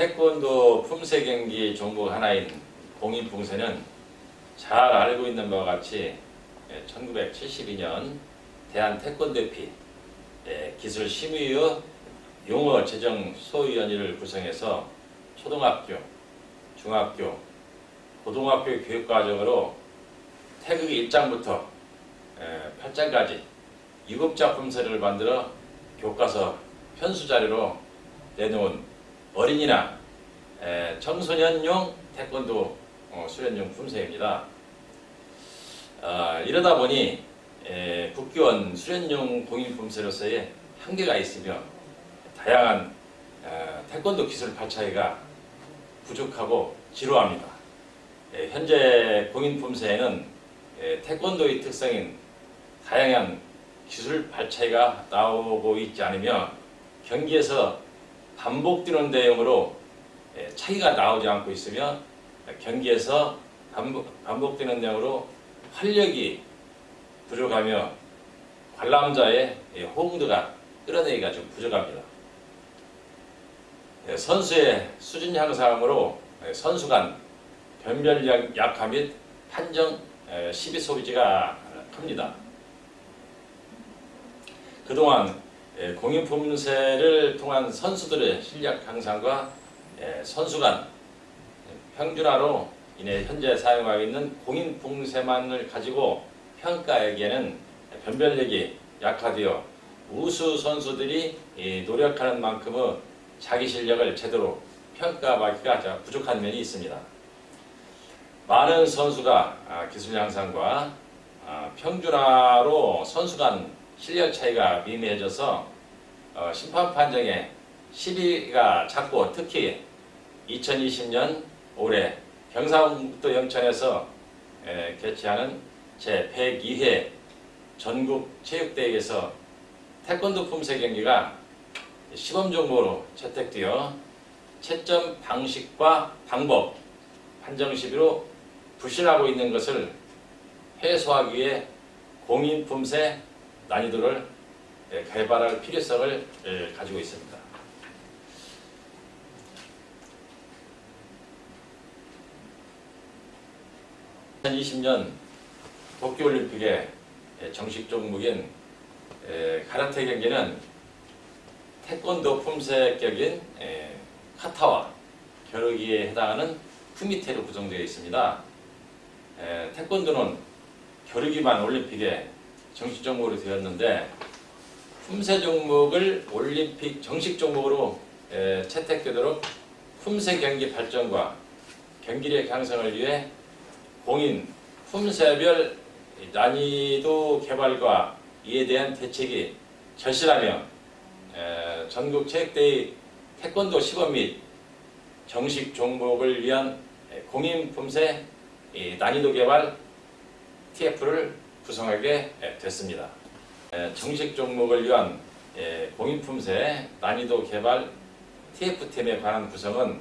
태권도 품새 경기 종목 하나인 공인풍새는 잘 알고 있는 바와 같이 1972년 대한 태권도협회 예, 기술심의의 용어 제정 소위원회를 구성해서 초등학교, 중학교, 고등학교 교육과정으로 태극기 1장부터 8장까지 유급자 품새를 만들어 교과서 편수자료로 내놓은 어린이나 청소년용 태권도 어, 수련용 품새입니다. 아, 이러다 보니 국교원 수련용 공인 품새로서의 한계가 있으며 다양한 태권도 기술 발차기가 부족하고 지루합니다. 현재 공인 품새에는 태권도의 특성인 다양한 기술 발차기가 나오고 있지 않으며 경기에서 반복되는 내용으로 차이가 나오지 않고 있으며 경기에서 반복, 반복되는 내용으로 활력이 부족하며 관람자의 호응도가 끌어내기가 좀 부족합니다. 선수의 수준 향상으로 선수 간 변별 약화 및 판정 시비 소비지가 큽니다. 그동안 공인품새를 통한 선수들의 실력 향상과 선수 간 평준화로 인해 현재 사용하고 있는 공인풍새만을 가지고 평가하기에는 변별력이 약화되어 우수 선수들이 노력하는 만큼의 자기 실력을 제대로 평가하기가 부족한 면이 있습니다. 많은 선수가 아, 기술 향상과 아, 평준화로 선수 간 실력 차이가 미미해져서 어, 심판 판정에 시비가 작고 특히 2020년 올해 경상북도 영천에서 개최하는 제102회 전국 체육대회에서 태권도 품새 경기가 시범 종목으로 채택되어 채점 방식과 방법 판정 시비로 부실하고 있는 것을 해소하기 위해 공인 품새 난이도를 개발할 필요성을 가지고 있습니다. 2020년 도쿄올림픽의 정식 종목인 가라테 경기는 태권도 품새격인 카타와 겨루기에 해당하는 쿠미테로 구성되어 있습니다. 태권도는 겨루기만 올림픽에 정식 종목으로 되었는데 품새 종목을 올림픽 정식 종목으로 채택되도록 품새 경기 발전과 경기력 향상을 위해 공인 품새별 난이도 개발과 이에 대한 대책이 절실하며 전국 체육대회 태권도 시범 및 정식 종목을 위한 공인 품새 난이도 개발 TF를 구성하게 됐습니다. 정식 종목을 위한 공인 품새 난이도 개발 TF팀에 관한 구성은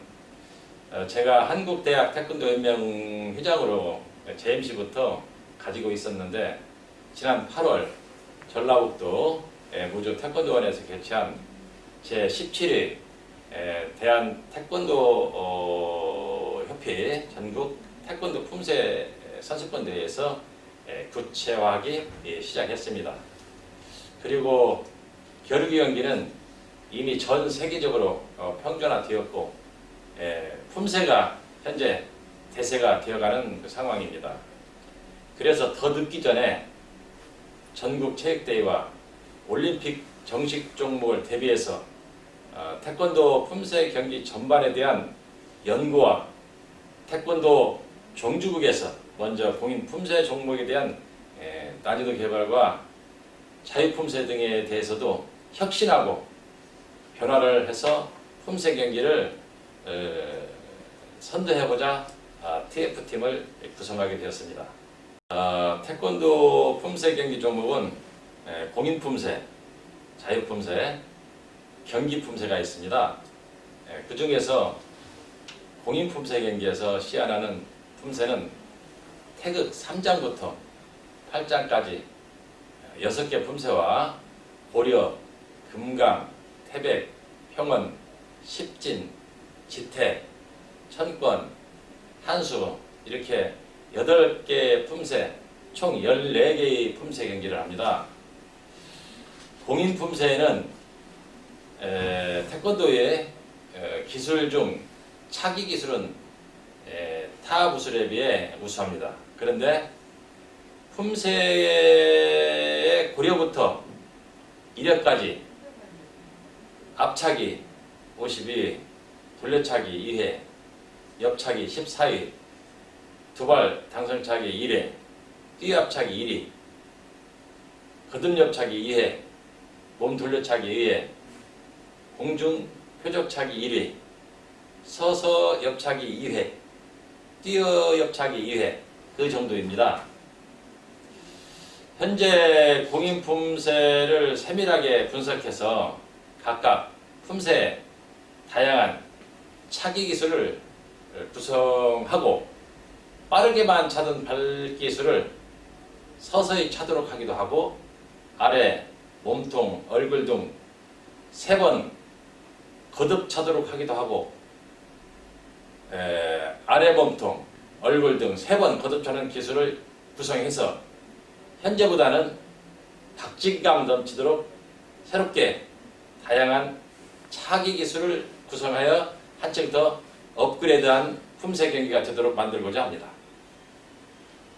어, 제가 한국대학 태권도연맹 회장으로 JMC부터 가지고 있었는데 지난 8월 전라북도 무주 태권도원에서 개최한 제17회 대한 태권도 어, 협회 전국 태권도 품새 선수권 대회에서 구체화하기 예, 시작했습니다. 그리고 겨루기 경기는 이미 전 세계적으로 어, 평준화되었고 품새가 현재 대세가 되어가는 그 상황입니다. 그래서 더 늦기 전에 전국 체육대회와 올림픽 정식 종목을 대비해서 어, 태권도 품새 경기 전반에 대한 연구와 태권도 종주국에서 먼저 공인 품새 종목에 대한 난이도 개발과 자유품새 등에 대해서도 혁신하고 변화를 해서 품새 경기를 선도해보자 TF팀을 아, 구성하게 되었습니다. 아, 태권도 품새 경기 종목은 공인 품새, 자유 품새, 경기 품새가 있습니다. 그 중에서 공인 품새 경기에서 시연하는 품새는 태극 3장부터 8장까지 6개 품새와 고려, 금강, 태백, 평원, 십진, 지태, 천권, 한수 이렇게 8개 품새 총 14개의 품새 경기를 합니다. 공인 품새에는 에, 태권도의 에, 기술 중 차기 기술은 에, 타 부술에 비해 우수합니다. 그런데 품새의 고려부터 이력까지 앞차기 52, 돌려차기 2회, 옆차기 14위, 두발 당선차기 1회, 뛰앞차기 1위, 거듭옆차기 2회, 몸 돌려차기 2회, 공중 표적차기 1위, 서서 옆차기 2회, 뛰어 옆차기 2회 그 정도입니다. 현재 공인 품새를 세밀하게 분석해서 각각 품새의 다양한 차기 기술을 구성하고 빠르게만 차던 발기술을 서서히 차도록 하기도 하고 아래, 몸통, 얼굴 등 세 번 거듭 차도록 하기도 하고 에, 아래 몸통, 얼굴 등 세 번 거듭 차는 기술을 구성해서 현재보다는 박진감 넘치도록 새롭게 다양한 차기 기술을 구성하여 한층 더 업그레이드한 품새 경기가 되도록 만들고자 합니다.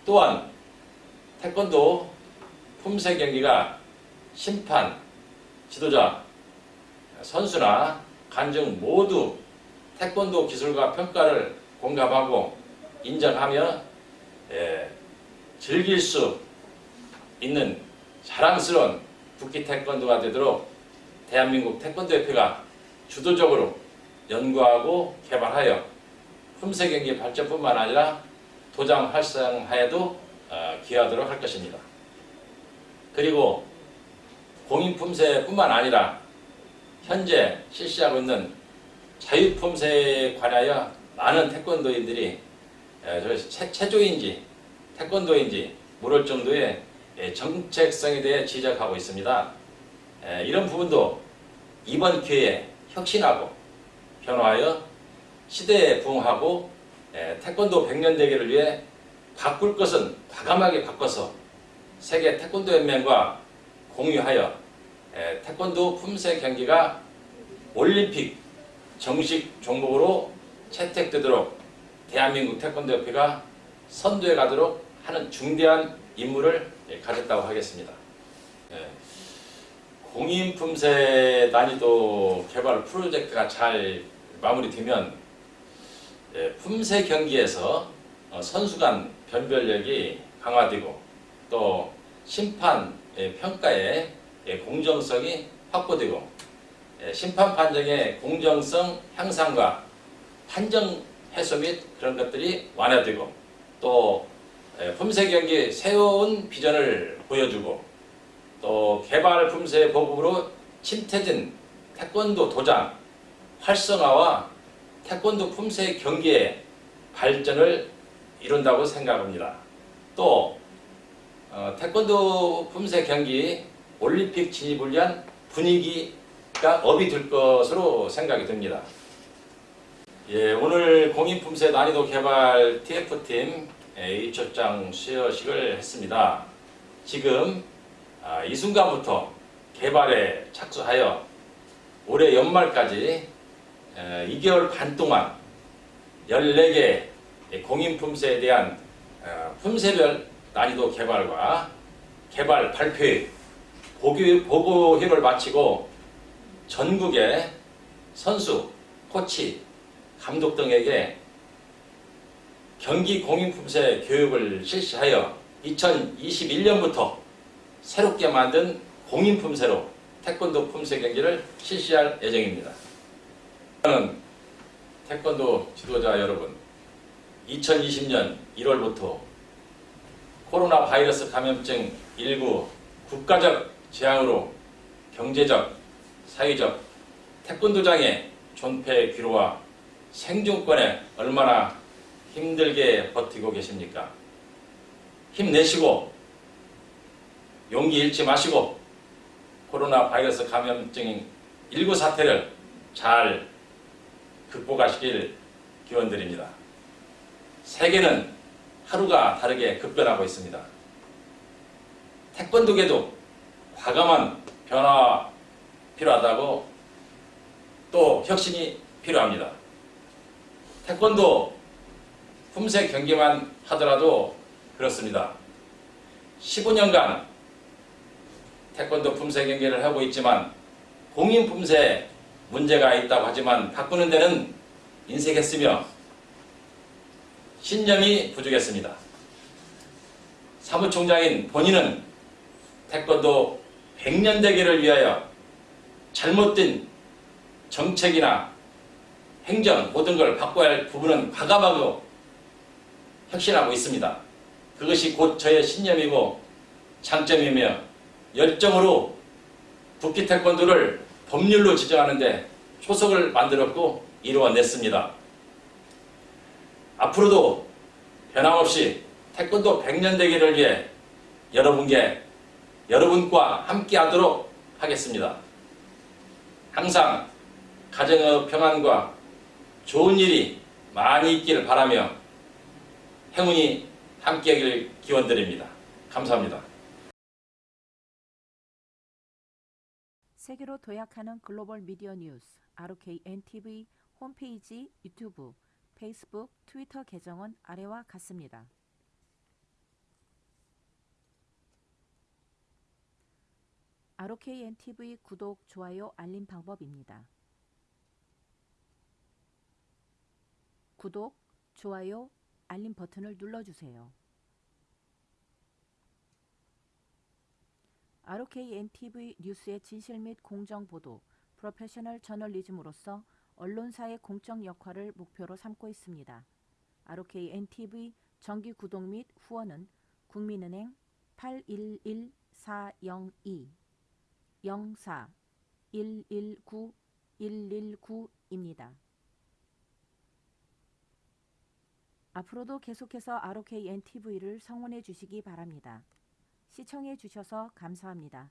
또한 태권도 품새 경기가 심판, 지도자, 선수나 관중 모두 태권도 기술과 평가를 공감하고 인정하며 예, 즐길 수 있는 자랑스러운 국기 태권도가 되도록 대한민국 태권도협회가 주도적으로 연구하고 개발하여 품새 경기 발전뿐만 아니라 도장 활성화에도 어, 기여하도록 할 것입니다. 그리고 공인 품새뿐만 아니라 현재 실시하고 있는 자유 품새에 관하여 많은 태권도인들이 에, 저 체- 체조인지 태권도인지 모를 정도의 예, 정책성에 대해 지적하고 있습니다. 에, 이런 부분도 이번 기회에 혁신하고 변화하여 시대에 부응하고 에, 태권도 100년 대계를 위해 바꿀 것은 과감하게 바꿔서 세계 태권도 연맹과 공유하여 에, 태권도 품새 경기가 올림픽 정식 종목으로 채택되도록 대한민국 태권도 협회가 선두에 가도록 하는 중대한 임무를 예, 가졌다고 하겠습니다. 예, 공인 품새 난이도 개발 프로젝트가 잘 마무리되면 예, 품새 경기에서 어, 선수 간 변별력이 강화되고 또 심판 예, 평가의 예, 공정성이 확보되고 예, 심판 판정의 공정성 향상과 판정 해소 및 그런 것들이 완화되고 또 예, 품새 경기 새로운 비전을 보여주고 또 개발 품새 보급으로 침태진 태권도 도장 활성화와 태권도 품새 경기의 발전을 이룬다고 생각합니다. 또 어, 태권도 품새 경기 올림픽 진입을 위한 분위기가 업이 될 것으로 생각이 듭니다. 예, 오늘 공인품새 난이도 개발 TF팀 2초장 수여식을 했습니다. 지금 아, 이 순간부터 개발에 착수하여 올해 연말까지 에, 2개월 반 동안 14개 공인품새에 대한 어, 품새별 난이도 개발과 개발 발표회 보기- 보고 회를 마치고 전국의 선수, 코치, 감독 등에게 경기 공인품새 교육을 실시하여 2021년부터 새롭게 만든 공인품새로 태권도 품새 경기를 실시할 예정입니다. 저는 태권도 지도자 여러분, 2020년 1월부터 코로나 바이러스 감염증 19 국가적 재앙으로 경제적, 사회적, 태권도장의 존폐 귀로와 생존권에 얼마나 힘들게 버티고 계십니까? 힘내시고 용기 잃지 마시고 코로나 바이러스 감염증 19 사태를 잘 극복하시길 기원드립니다. 세계는 하루가 다르게 급변하고 있습니다. 태권도계도 과감한 변화가 필요하다고 또 혁신이 필요합니다. 태권도 품새 경기만 하더라도 그렇습니다. 15년간 태권도 품새 경기를 하고 있지만 공인 품새 문제가 있다고 하지만 바꾸는 데는 인색했으며 신념이 부족했습니다. 사무총장인 본인은 태권도 100년 대계를 위하여 잘못된 정책이나 행정 모든 걸 바꿔야 할 부분은 과감하고 혁신하고 있습니다. 그것이 곧 저의 신념이고 장점이며 열정으로 국기 태권도를 법률로 지정하는데 초석을 만들었고 이루어냈습니다. 앞으로도 변함없이 태권도 100년 되기를 위해 여러분께 여러분과 함께 하도록 하겠습니다. 항상 가정의 평안과 좋은 일이 많이 있기를 바라며 행운이 함께하길 기원드립니다. 감사합니다. 세계로 도약하는 글로벌 미디어 뉴스 ROKNTV 홈페이지 유튜브 페이스북 트위터 계정은 아래와 같습니다. ROKNTV 구독, 좋아요, 알림 방법입니다. 구독, 좋아요, 알림 버튼을 눌러주세요. ROKNTV 뉴스의 진실 및 공정 보도, 프로페셔널 저널리즘으로서 언론사의 공적 역할을 목표로 삼고 있습니다. ROKNTV 정기 구독 및 후원은 국민은행 811-402 04 119 119입니다. 앞으로도 계속해서 ROKNTV를 성원해 주시기 바랍니다. 시청해 주셔서 감사합니다.